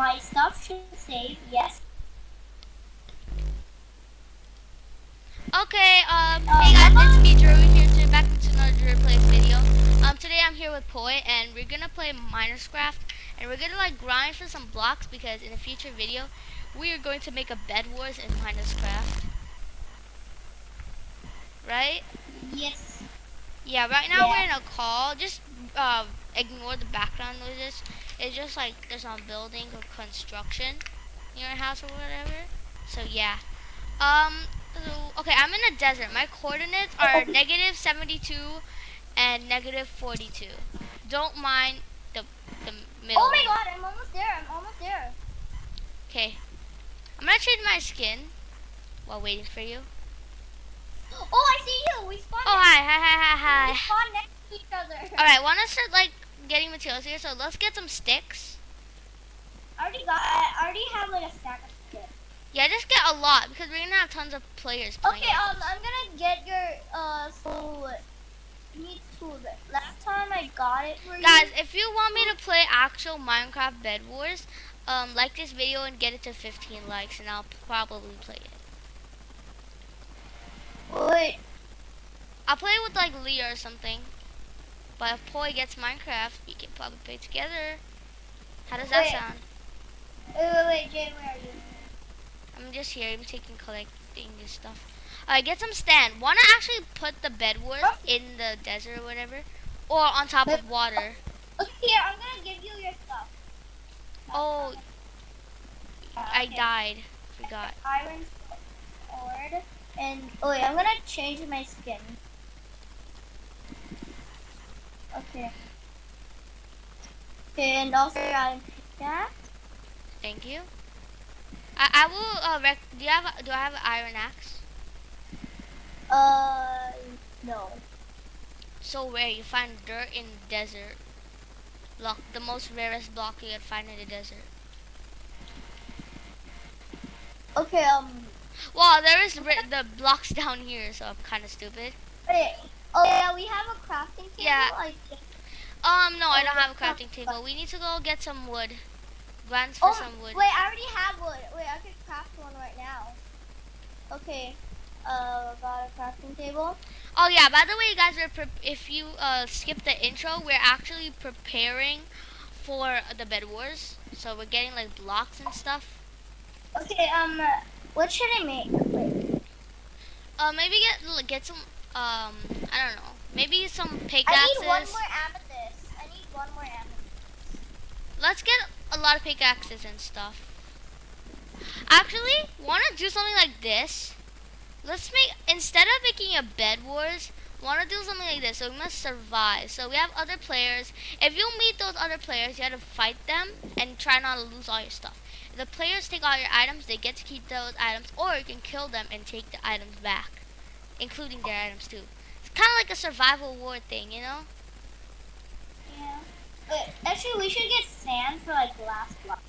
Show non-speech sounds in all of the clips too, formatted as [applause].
my stuff should save. Yes. Okay, um, Uh, hey guys, it's me, Drew, here to back into another Play video. Um, today I'm here with Poi, and we're gonna play Minerscraft, and we're gonna like grind for some blocks because in a future video, we are going to make a Bed Wars in Minerscraft. Right? Yes. Yeah, right now we're in a call. Just uh, ignore the background noises. It's just like there's some building or construction in your house or whatever. So yeah. Um. So, okay, I'm in a desert. My coordinates are [laughs] negative 72 and negative 42. Don't mind the the middle. Oh my god, I'm almost there. I'm almost there. Okay. I'm gonna change my skin while waiting for you. Oh, I see you. We spawned. Oh hi hi hi hi hi. We spawned next to each other. All right, want to start like getting materials here? So let's get some sticks. I already got. I already have like a stack of sticks. Yeah, just get a lot because we're gonna have tons of players playing. Okay, um, I'm gonna get your uh. So, you need tools. Last time I got it for Guys, you. if you want me to play actual Minecraft Bed Wars, um, like this video and get it to 15 likes, and I'll probably play it. Wait. I'll play with like Leah or something. But if Poi gets Minecraft, we can probably play together. How does that Wait. sound? Wait, wait, wait, Jay, where are you? I'm just here. I'm taking collecting this stuff. Alright, get some stand. Wanna actually put the Bed Wars Oh. in the desert or whatever, or on top of water? Oh, okay, here, I'm gonna give you your stuff. Oh, uh, I Okay. died. Forgot. Iron sword. And, oh wait, I'm gonna change my skin. Okay. Okay, and also Iron pickaxe. Thank you. I, I will. Uh, rec- do you have? A, do I have an iron axe? Uh, no. So rare. You find dirt in the desert. Block the most rarest block you can find in the desert. Okay, um, Well, there is the blocks [laughs] down here, so I'm kind of stupid. wait. Oh yeah, we have a crafting table. Yeah. Um, no, I don't have a crafting table. We need to go get some wood. Grants for Oh, some wood. wait, I already have wood. Wait, I could craft one right now. Okay. Uh, got a crafting table. Oh yeah. By the way, you guys, we're pre- if you uh skip the intro, we're actually preparing for the bed wars. So we're getting like blocks and stuff. Okay, um, what should I make? Wait. Uh, maybe get get some. Um, I don't know. Maybe some pickaxes. I need one more amethyst. I need one more amethyst. Let's get a lot of pickaxes and stuff. Actually, want to do something like this? Let's make instead of making a bed wars, want to do something like this. So we must survive. So we have other players. If you meet those other players, you have to fight them and try not to lose all your stuff. If the players take all your items, they get to keep those items, or you can kill them and take the items back, including their items too. It's kind of like a survival war thing, you know? Yeah. Wait, actually, we should get sand for like last block.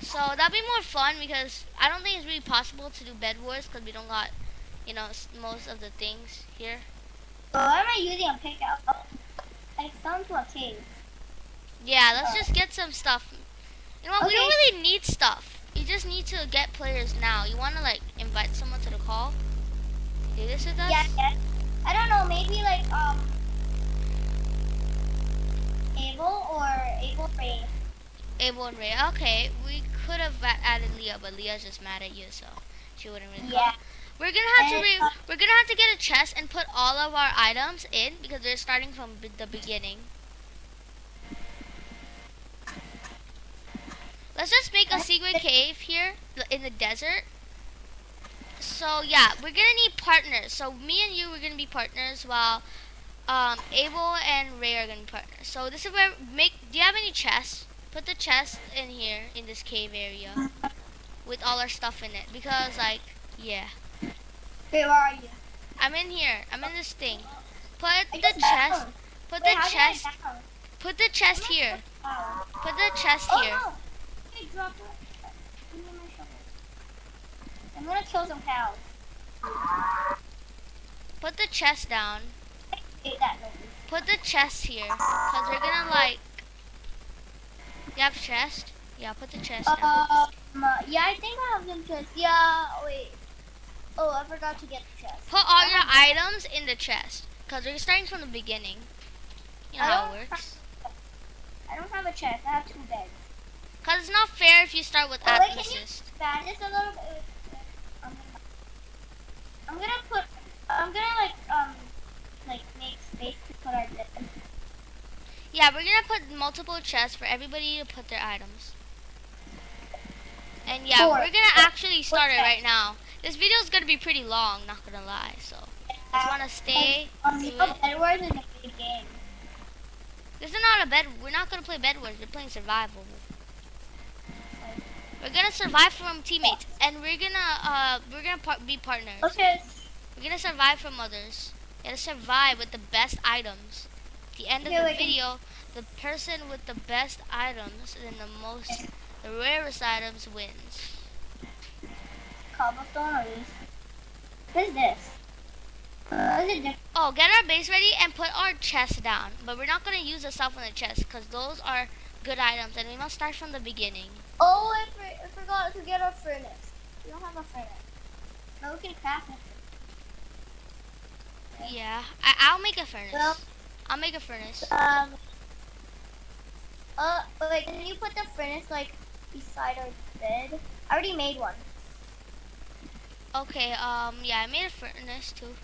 So that'd be more fun because I don't think it's really possible to do bed wars because we don't got, you know, most of the things here. So why am I using a pickaxe? Oh, I into a cave. Yeah, let's Oh. just get some stuff. You know what? We don't really need stuff. You just need to get players now. You want to like invite someone to the call? Do this with us? Yeah, yeah. I don't know, maybe like, um, Abel or Abel Ray. Abel and Ray. Okay, we could have added Leah, but Leah's just mad at you, so she wouldn't really Yeah. call. We're gonna have to And, re- uh, we're gonna have to get a chest and put all of our items in because they're starting from b- the beginning. Let's just make a secret cave here in the desert. So yeah, we're gonna need partners. So me and you, we're gonna be partners, while um, Abel and Ray are gonna be partners. So this is where make. Do you have any chests? Put the chest in here in this cave area with all our stuff in it because like yeah. Where are you? I'm in here. I'm in this thing. Put the chest. Put Wait, the how did I chest. Put the chest here. Oh, Put the chest oh here. no! Hey, drop it. Give me my shovel. I'm gonna kill some cows. Put the chest down. Ate that noise. Put the chest here, cause we're gonna like. You have chest. Yeah, put the chest down. Um, uh, yeah, I think I have some chest. Yeah, wait. Oh, I forgot to get the chest. Put all your items in the chest. Because we're starting from the beginning. You know how it works. I don't have a chest. I have two beds. Because it's not fair if you start with Oh, wait, can you-. Expand this a little bit. I'm gonna, put. I'm gonna like um, like make space to put our bed. Yeah, we're gonna put multiple chests for everybody to put their items. And yeah, Four. we're gonna Four. actually start it right now. This video is gonna be pretty long, not gonna lie. So I just wanna stay. Um, to you know, it. Bed Wars is a big game. This is not a bed. We're not gonna play bed wars. We're playing survival. We're gonna survive from teammates, and we're gonna uh we're gonna par- be partners. Okay. We're gonna survive from others. We gotta survive with the best items. At the end of the can- video, the person with the best items and the most, the rarest items wins. Cobblestone or? What is this? Uh, is it different? Oh, get our base ready and put our chest down. But we're not gonna use the stuff in the chest because those are good items, and we must start from the beginning. Oh, I, for, I forgot to get a furnace. We don't have a furnace. No, we can craft it. Yeah, I- I'll make a furnace. Well- I'll make a furnace. Um. Uh, wait, can you put the furnace like beside our bed? I already made one. Okay, um, yeah, I made a furnace too.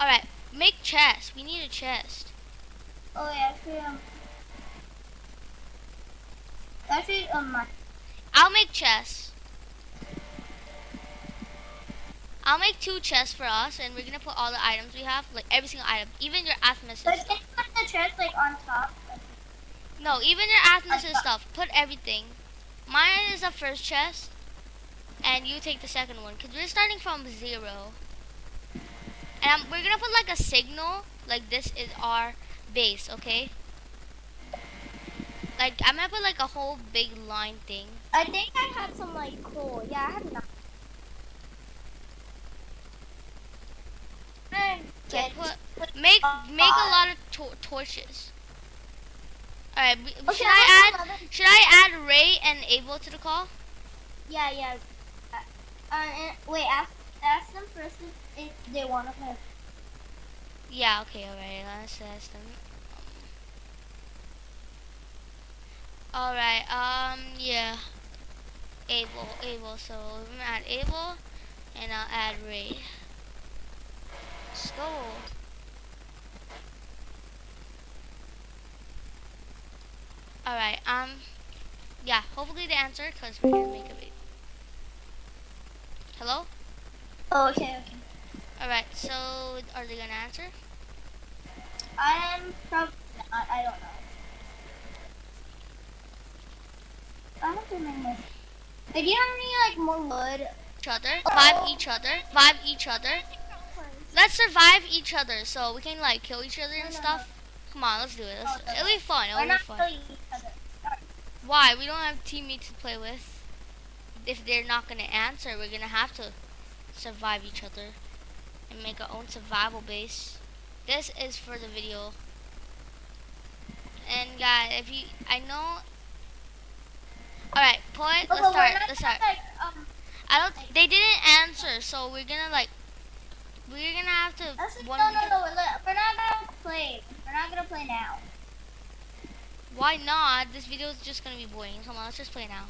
Alright, make chest. We need a chest. Oh yeah, actually um. Actually um, I'll make chests. I'll make two chests for us, and we're gonna put all the items we have, like every single item, even your But stuff. can put the chest like on top? No, even your atheist stuff. Put everything. Mine is the first chest, and you take the second one, cause we're starting from zero. And um, we're gonna put like a signal, like this is our base, okay? Like I'm gonna put like a whole big line thing. I think I have some like coal. Yeah, I have enough. And put, make Uh, make a lot of tor- torches. All right, Okay, should I add should I add Ray and Abel to the call? Yeah, yeah. Uh, uh, and- wait, ask, ask them first if, if they want to play. Yeah, okay, all right. Let's ask them. All right. Um, yeah. Abel, Abel. So I'm gonna add Abel, and I'll add Ray. Let's go. All right. Um. Yeah. Hopefully they answer, cause we're gonna make a video. Hello. Oh, okay, okay. All right. So are they gonna answer? I'm probably not. I don't know. I don't remember. Wait, do you have any like more wood? Each other. Vibe each other. Vibe each other. Let's survive each other so we can like kill each other and stuff. Come on, let's do it. Let's, Oh, it'll be fun. We're It'll be not fun. killing each other. Why? We don't have teammates to play with. If they're not gonna answer, we're gonna have to survive each other and make our own survival base. This is for the video. And guys, if you, I know. All right, point. Oh, Let's start. Let's start. Like, um, I don't. They didn't answer, so we're gonna like. We're gonna have to. actually, one- no, no, no. We're not gonna play. We're not gonna play now. Why not? This video is just gonna be boring. Come on, let's just play now.